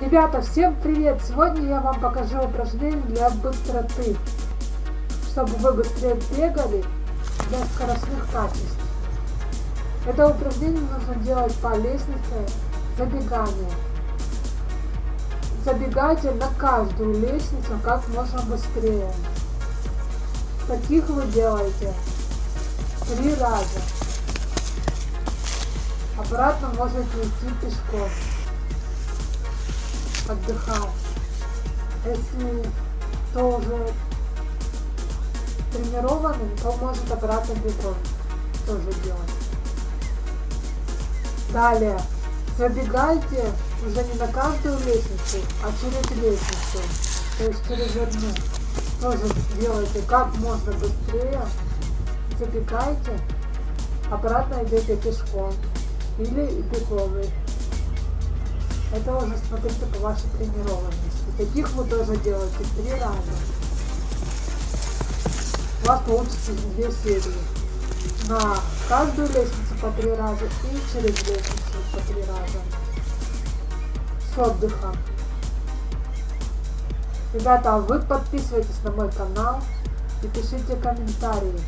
Ребята, всем привет! Сегодня я вам покажу упражнение для быстроты, чтобы вы быстрее бегали для скоростных качеств. Это упражнение нужно делать по лестнице забегания. Забегайте на каждую лестницу как можно быстрее. Таких вы делаете три раза. Обратно можете идти пешком отдыхать. Если тоже тренированный, то может обратно бегом тоже делать. Далее, забегайте уже не на каждую лестницу, а через лестницу, то есть через одну. Тоже делайте как можно быстрее, забегайте, обратно идете пешком или беговый. Это уже смотрите по вашей тренированности. Таких вы тоже делаете три раза. У вас получится две серии. На каждую лестницу по три раза и через лестницу по три раза. С отдыхом. Ребята, а вы подписывайтесь на мой канал и пишите комментарии.